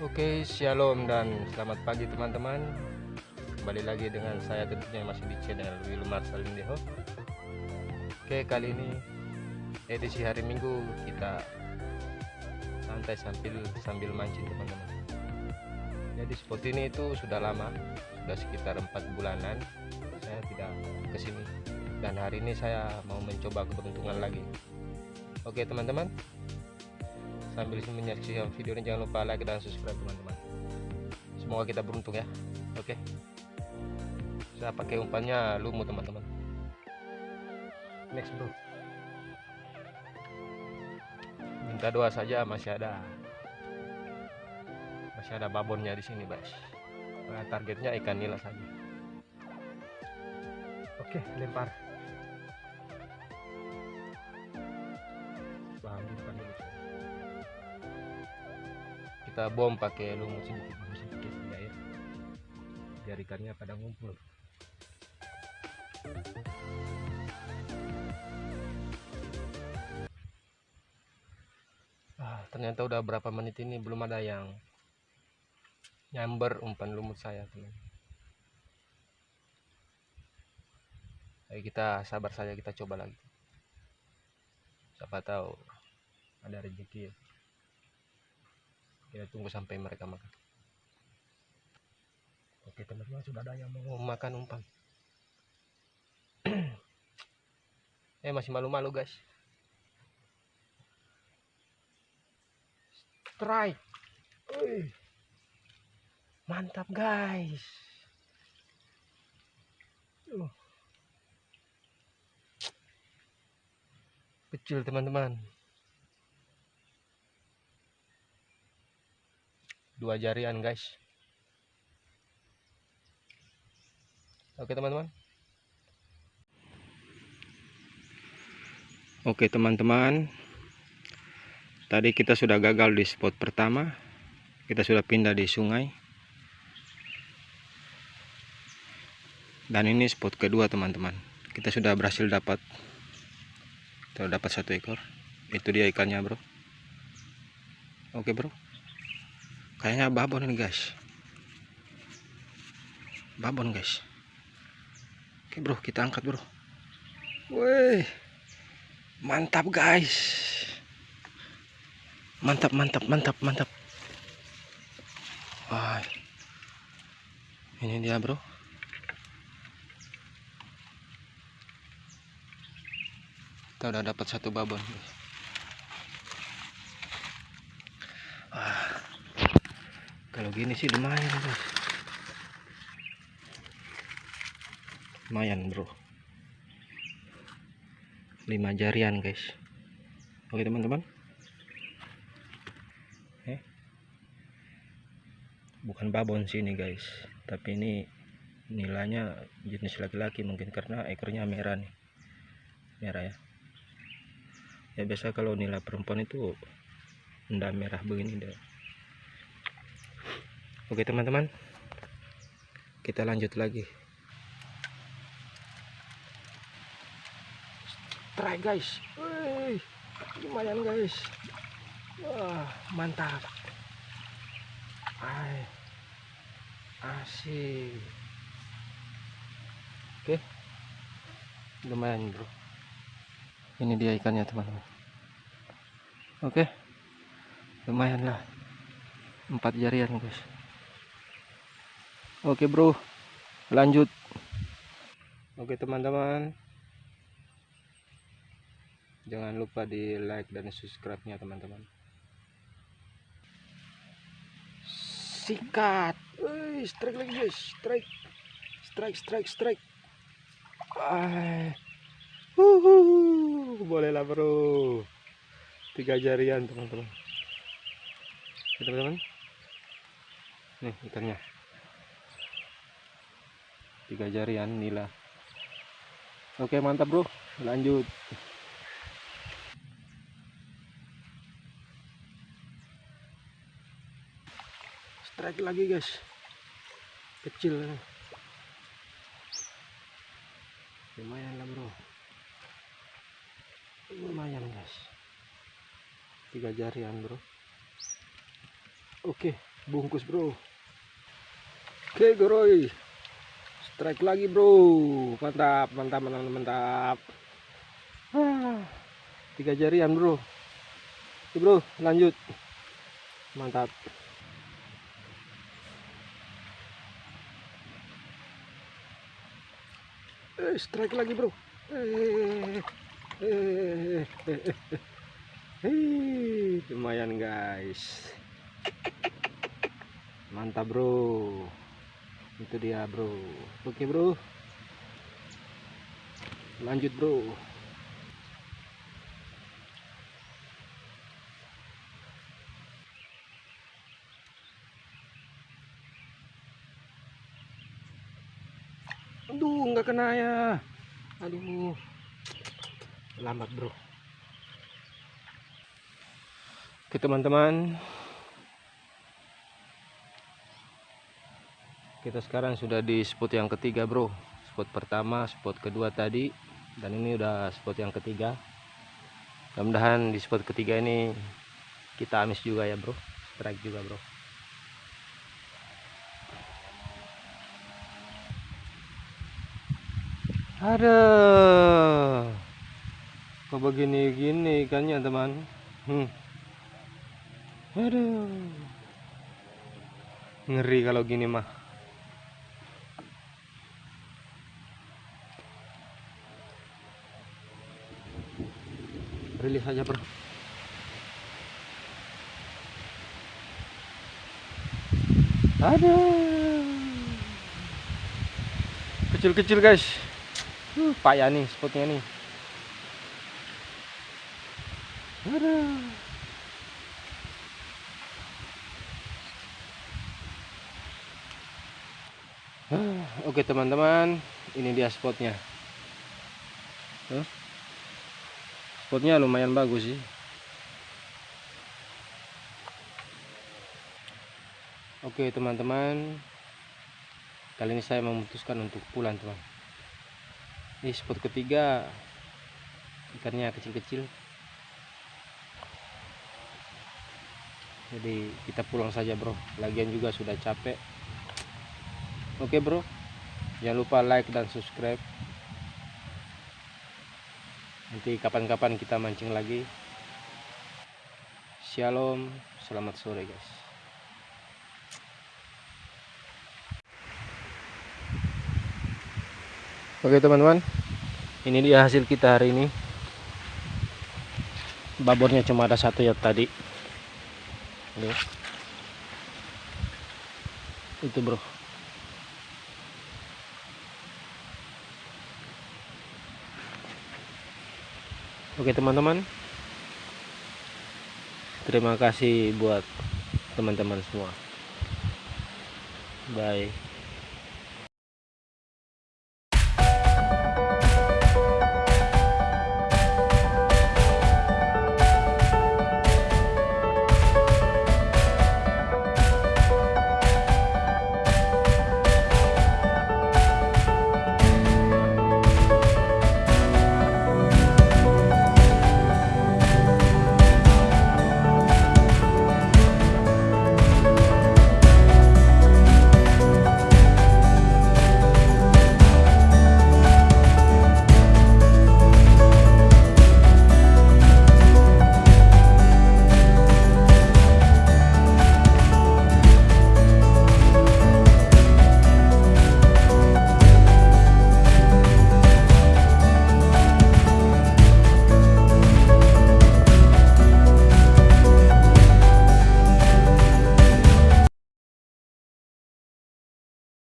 Oke, shalom dan selamat pagi teman-teman. Kembali lagi dengan saya tentunya masih di channel Wilmar Salindeho. Oke, kali ini edisi hari Minggu kita santai sambil sambil mancing teman-teman. Jadi spot ini itu sudah lama, sudah sekitar empat bulanan saya tidak ke sini. Dan hari ini saya mau mencoba keberuntungan lagi. Oke teman-teman, sambil menyaksikan video ini jangan lupa like dan subscribe teman-teman. Semoga kita beruntung ya. Oke. Saya pakai umpannya lumut teman-teman. Next bro. Minta doa saja masih ada. Masih ada babonnya di sini guys. Nah, targetnya ikan nila saja. Oke lempar. Bahan depan dulu kita bom pakai lumut sedikit sedikit di air biar ikannya pada ngumpul. Ah, ternyata udah berapa menit ini belum ada yang nyamber umpan lumut saya teman. Ayo kita sabar saja kita coba lagi. Siapa tahu ada rezeki ya kita tunggu sampai mereka makan. Oke teman-teman sudah ada yang mau makan umpan. Eh masih malu-malu guys. Strike. Uy. mantap guys. Uh. kecil teman-teman dua jarian guys. Oke teman-teman. Oke teman-teman. Tadi kita sudah gagal di spot pertama. Kita sudah pindah di sungai. Dan ini spot kedua teman-teman. Kita sudah berhasil dapat kita dapat satu ekor. Itu dia ikannya bro. Oke bro kayaknya babon ini guys. Babon guys. Oke bro kita angkat bro. Woi mantap guys. Mantap mantap mantap mantap. Wah ini dia bro. Kita udah dapat satu babon ah kalau gini sih lumayan guys lumayan bro. Lima jarian guys. Oke teman-teman. Eh? Bukan babon sini guys. Tapi ini nilainya jenis laki-laki mungkin karena ekornya merah nih. Merah ya. Ya biasa kalau nilai perempuan itu enggak merah begini deh Oke teman-teman. Kita lanjut lagi. Try guys. Wih, lumayan guys. Wah mantap. Ay, asik. Oke. Lumayan bro. Ini dia ikannya teman-teman. Oke. Lumayan lah. Empat jarian guys Oke bro. Lanjut. Oke teman-teman. Jangan lupa di like dan subscribe nya teman-teman. Sikat. Wih, strike lagi guys. Strike. Strike strike strike. Ah. Uhuh. boleh lah bro. Tiga jarian teman-teman. Teman-teman. Nih ikannya tiga jarian nila oke mantap bro. Lanjut. Strike lagi guys. Kecil lumayan lah bro. Lumayan guys. Tiga jarian bro. Oke bungkus bro. Oke goroy strike lagi bro mantap mantap mantap mantap ah, tiga jarian bro bro lanjut mantap eh, strike lagi bro eh, eh, eh, eh, eh. lumayan guys mantap bro itu dia bro. Oke bro. Lanjut bro. Aduh nggak kena ya. Aduh. Lambat bro. Oke teman-teman kita sekarang sudah di spot yang ketiga bro. Spot pertama spot kedua tadi. Dan ini udah spot yang ketiga. Mudah-mudahan di spot ketiga ini kita amis juga ya bro. Strike juga bro. Ada. Kok begini gini ikannya teman? Hmm. aduh. Ngeri kalau gini mah rilis aja bro. Ada kecil-kecil guys. Uh, payah nih spotnya nih. Ada Ah, Oke teman-teman, ini dia spotnya. Huh? Spotnya lumayan bagus sih. Oke teman-teman, kali ini saya memutuskan untuk pulang teman. Ini spot ketiga, ikannya kecil-kecil. Jadi kita pulang saja bro. Lagian juga sudah capek. Oke bro, jangan lupa like dan subscribe. Nanti kapan-kapan kita mancing lagi. Shalom, selamat sore guys. Oke teman-teman, ini dia hasil kita hari ini. Babornya cuma ada satu ya tadi. Ini. Itu bro. Oke teman-teman. Terima kasih buat teman-teman semua. Bye